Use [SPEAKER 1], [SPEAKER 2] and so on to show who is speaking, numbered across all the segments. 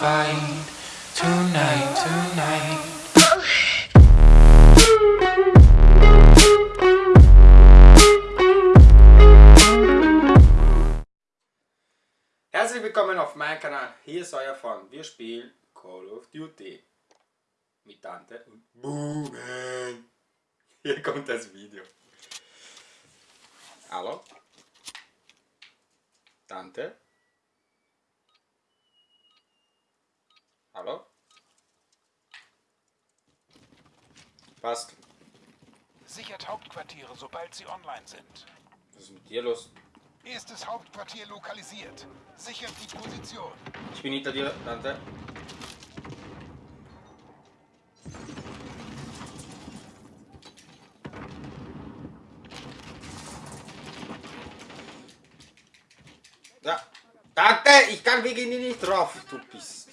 [SPEAKER 1] fight tonight, tonight.
[SPEAKER 2] Herzlich willkommen auf meinem Kanal. Hier ist euer Fun. Wir spielen Call of Duty. Mit Tante und Boomen. Hier kommt das Video. Hallo? Tante? Hallo? Passt.
[SPEAKER 3] Sichert Hauptquartiere, sobald sie online sind.
[SPEAKER 2] Was ist mit dir los?
[SPEAKER 3] Erstes Hauptquartier lokalisiert. Sichert die Position.
[SPEAKER 2] Ich bin hinter dir, Tante. Ja. Tante, ich kann wegen dir nicht drauf, du bist.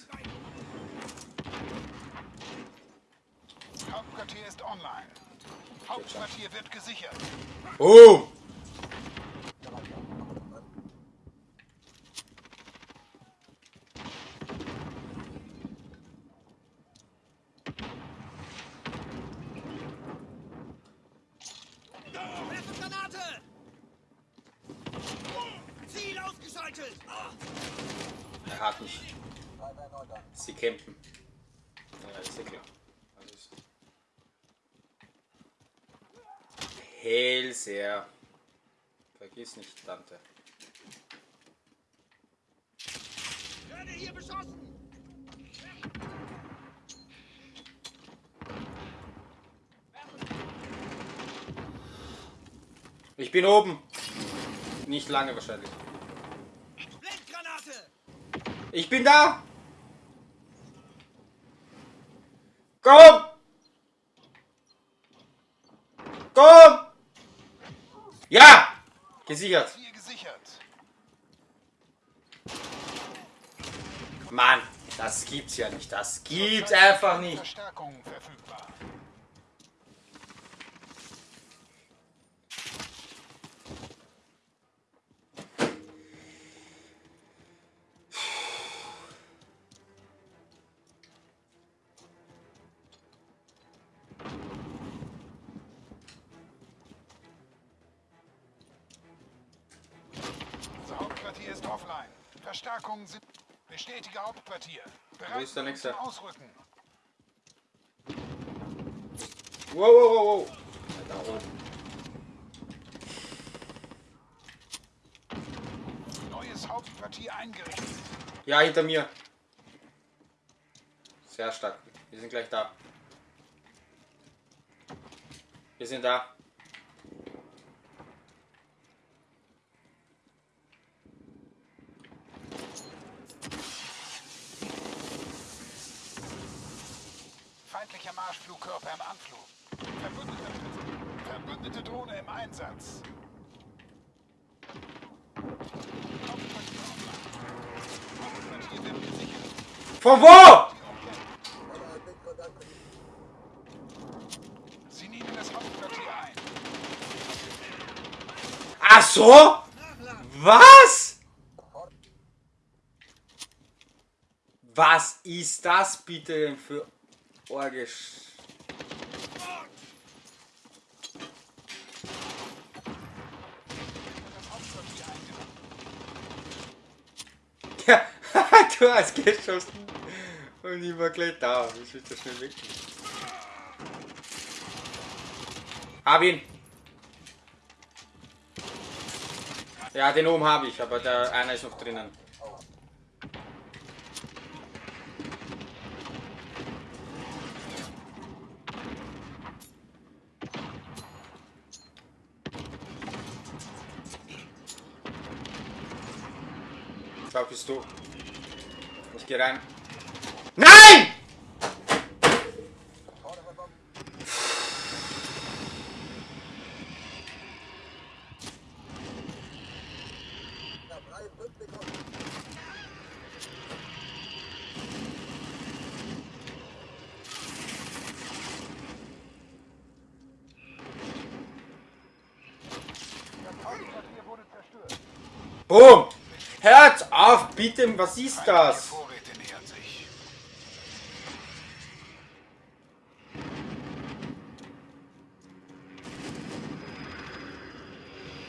[SPEAKER 3] Hauptquartier ist online. Hauptquartier wird gesichert.
[SPEAKER 2] Oh!
[SPEAKER 4] Granate! Ziel ausgeschaltet!
[SPEAKER 2] Er hat mich. Sie campen. Ja, ist ja klar. Das ist Hellseher. Vergiss nicht, Tante.
[SPEAKER 4] Werde hier beschossen!
[SPEAKER 2] Ich bin oben. Nicht lange wahrscheinlich.
[SPEAKER 4] Blendgranate!
[SPEAKER 2] Ich bin da! Komm! Komm! Gesichert. Mann, das gibt's ja nicht. Das gibt's einfach nicht.
[SPEAKER 3] Verstärkung verfügbar. Offline. Verstärkungen sind. Bestätige Hauptquartier. Bereit
[SPEAKER 2] ist der nächste?
[SPEAKER 3] Ausrücken.
[SPEAKER 2] Wow, wow, wow, wow. Da oben.
[SPEAKER 3] Neues Hauptquartier eingerichtet.
[SPEAKER 2] Ja, hinter mir. Sehr stark. Wir sind gleich da. Wir sind da.
[SPEAKER 3] Feindlicher Marschflugkörper im Anflug. Verbündete, verbündete Drohne im Einsatz.
[SPEAKER 2] Von wo?
[SPEAKER 3] Sie nehmen das Hauptquartier ein.
[SPEAKER 2] Ach so? Was? Was ist das bitte denn für Orgisch? Ja, du hast geschossen. Und ich war gleich da. Ich das schnell weg? Hab ihn. Ja, den oben habe ich, aber der einer ist noch drinnen. Da bist du. Ich geh rein. Nein!
[SPEAKER 3] Das Hauptquartier wurde zerstört.
[SPEAKER 2] Boom! Hört auf, bitte, was ist das?
[SPEAKER 3] Vorräte nähern sich.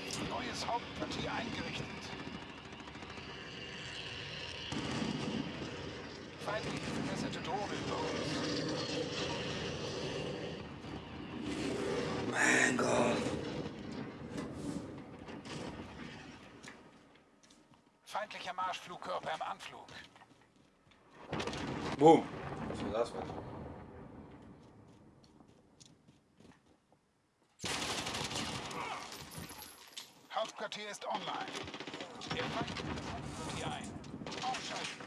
[SPEAKER 3] sich. Neues Hauptquartier eingerichtet. Feindliche verbesserte Drohne über uns.
[SPEAKER 2] Mein Gott.
[SPEAKER 3] Feindlicher Marschflugkörper im Anflug.
[SPEAKER 2] Boom. Was war das? Was?
[SPEAKER 3] Hauptquartier ist online. Der Feind nimmt das Hauptquartier ein. Ausschalten.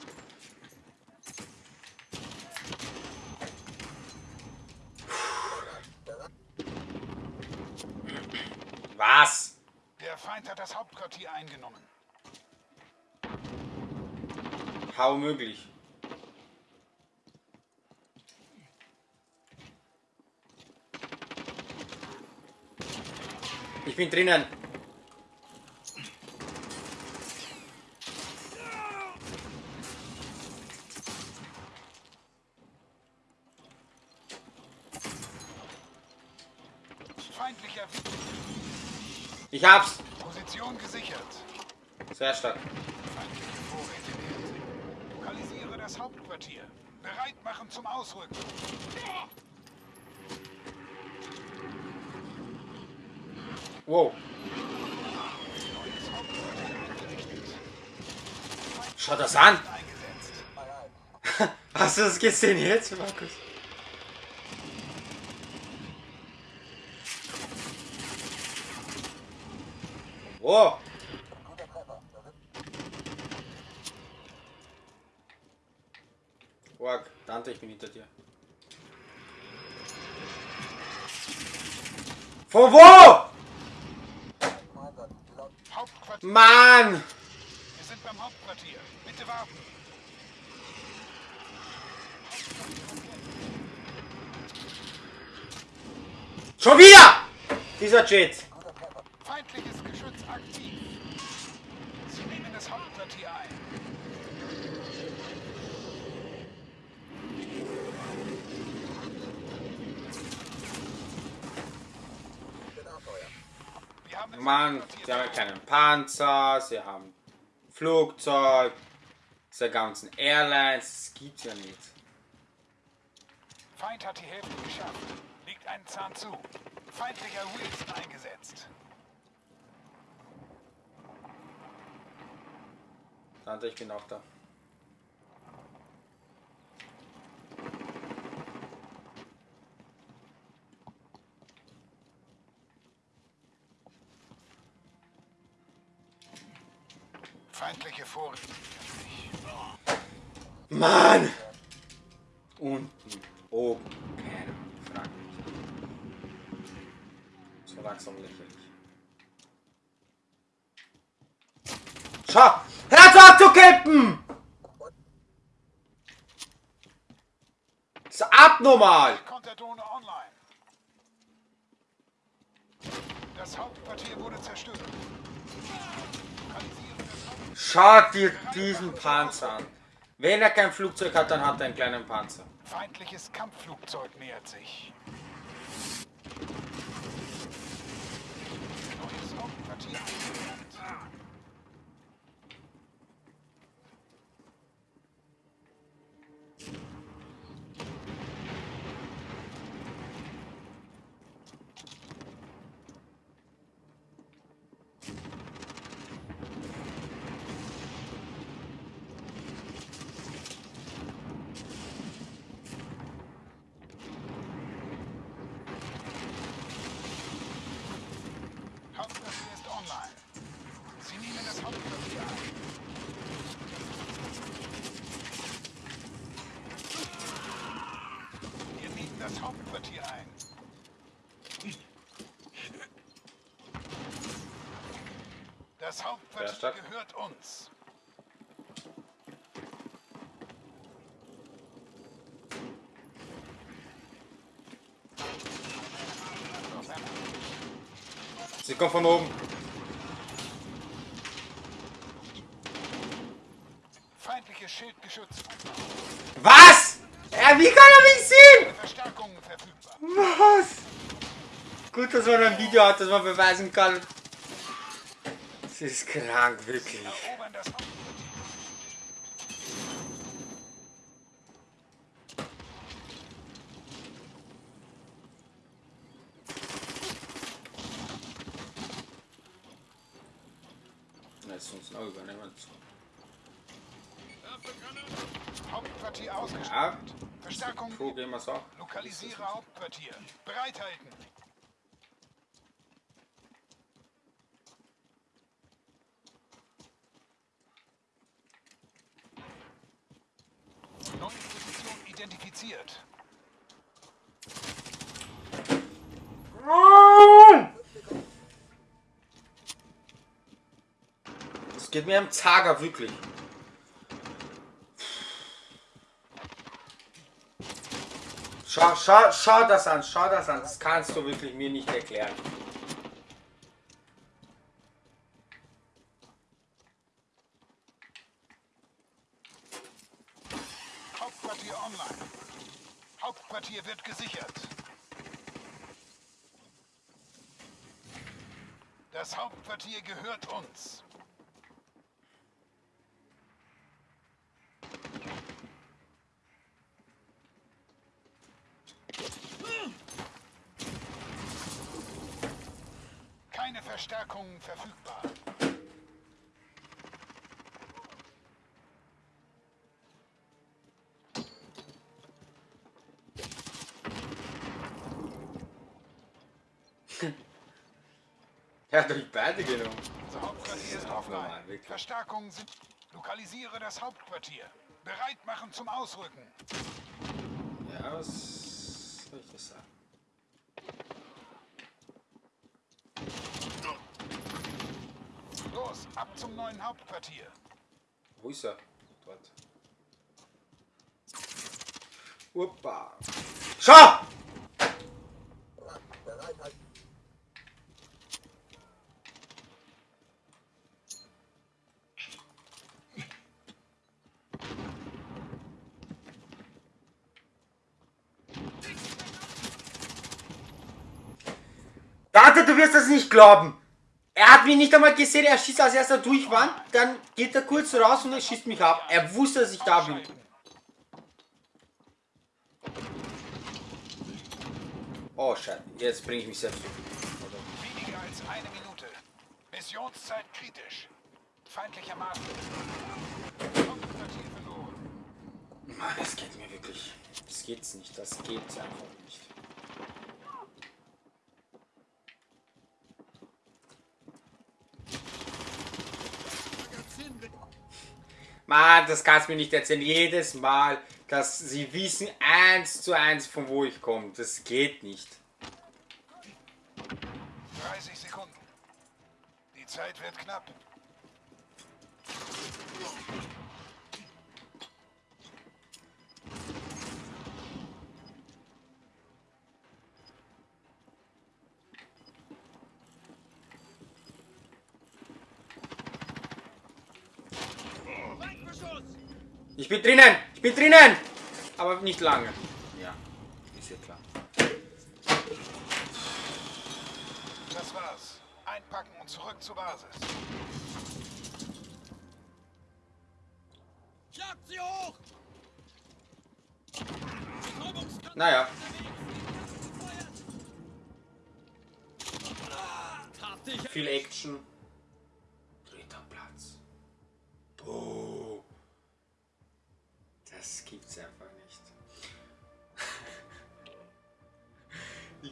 [SPEAKER 2] Was?
[SPEAKER 3] Der Feind hat das Hauptquartier eingenommen.
[SPEAKER 2] How möglich? Ich bin drinnen. Ich hab's.
[SPEAKER 3] Position gesichert.
[SPEAKER 2] Sehr stark.
[SPEAKER 3] Das Hauptquartier. Bereit machen zum Ausrücken.
[SPEAKER 2] Wow. Schau das an. Hast du das gesehen jetzt, Markus? Wow. Dante, ich bin hinter dir. Von wo?
[SPEAKER 3] Hauptquartier.
[SPEAKER 2] Mann!
[SPEAKER 3] Wir sind beim Hauptquartier. Bitte warten.
[SPEAKER 2] Schon wieder! Dieser Jet.
[SPEAKER 3] Feindliches Geschütz aktiv. Sie nehmen das Hauptquartier ein.
[SPEAKER 2] Mann, sie haben keinen Panzer, sie haben Flugzeug, diese ganzen Airlines, das gibt's ja nicht.
[SPEAKER 3] Feind hat die Hälfte geschafft. Liegt einen Zahn zu. Feindlicher Wilson eingesetzt.
[SPEAKER 2] Dante, ich bin auch da.
[SPEAKER 3] Feindliche Vorräte.
[SPEAKER 2] Mann! Unten, oben, keine Frage. So langsam lächerlich. Schau! Auf abzukippen! Das ist abnormal!
[SPEAKER 3] Konterdrohne online. Das Hauptquartier wurde zerstört. Lokalisiere das Hauptquartier.
[SPEAKER 2] Schau dir diesen Panzer an. Wenn er kein Flugzeug hat, dann hat er einen kleinen Panzer.
[SPEAKER 3] Feindliches Kampfflugzeug nähert sich. Neues. Hauptquartier das Hauptquartier ein. Das Hauptquartier gehört uns.
[SPEAKER 2] Sie kommt von oben.
[SPEAKER 3] Feindliches Schildgeschütz.
[SPEAKER 2] Was? Ja, wie kann er mich sehen?
[SPEAKER 3] Verstärkungen verfügbar.
[SPEAKER 2] Was? Gut, dass man ein Video hat, das man beweisen kann. Das ist krank, wirklich. Lass uns noch übernehmen.
[SPEAKER 3] Hauptquartier ausgestattet.
[SPEAKER 2] Ja,
[SPEAKER 3] Verstärkung.
[SPEAKER 2] Pro gehen wir so.
[SPEAKER 3] Lokalisiere Hauptquartier. Bereithalten. Neue Position identifiziert.
[SPEAKER 2] Das geht mir am Zager, wirklich. Schau, schau, schau das an, schau das an. Das kannst du wirklich mir nicht erklären.
[SPEAKER 3] Hauptquartier online. Hauptquartier wird gesichert. Das Hauptquartier gehört uns. Keine Verstärkungen verfügbar.
[SPEAKER 2] Er hat durch beide genommen.
[SPEAKER 3] Unser Hauptquartier ist offline. Verstärkungen sind. Lokalisiere das Hauptquartier. Bereit machen zum Ausrücken.
[SPEAKER 2] Ja, was soll ich das sagen?
[SPEAKER 3] Los, ab zum neuen Hauptquartier.
[SPEAKER 2] Wo ist er? Dort. Uppa. Schau! Warte, du wirst das nicht glauben. Er hat mich nicht einmal gesehen, er schießt als erster durch Wand, dann geht er kurz raus und er schießt mich ab. Er wusste, dass ich da bin. Oh, Scheiße, jetzt bringe ich mich selbst um.
[SPEAKER 3] Weniger als eine Minute. Missionszeit kritisch. Feindlicher verloren.
[SPEAKER 2] Mann, das geht mir wirklich. Das geht's nicht, das geht's einfach nicht. Mann, das kannst du mir nicht erzählen. Jedes Mal, dass sie wissen eins zu eins, von wo ich komme. Das geht nicht.
[SPEAKER 3] 30 Sekunden. Die Zeit wird knapp.
[SPEAKER 2] Ich bin drinnen! Ich bin drinnen! Aber nicht lange. Ja, ist ja klar.
[SPEAKER 3] Das war's. Einpacken und zurück zur Basis.
[SPEAKER 4] Jagt sie hoch!
[SPEAKER 2] Naja, viel Action.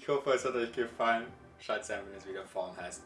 [SPEAKER 2] Ich hoffe, es hat euch gefallen. Schaut einfach, wenn es wieder vorn heißt.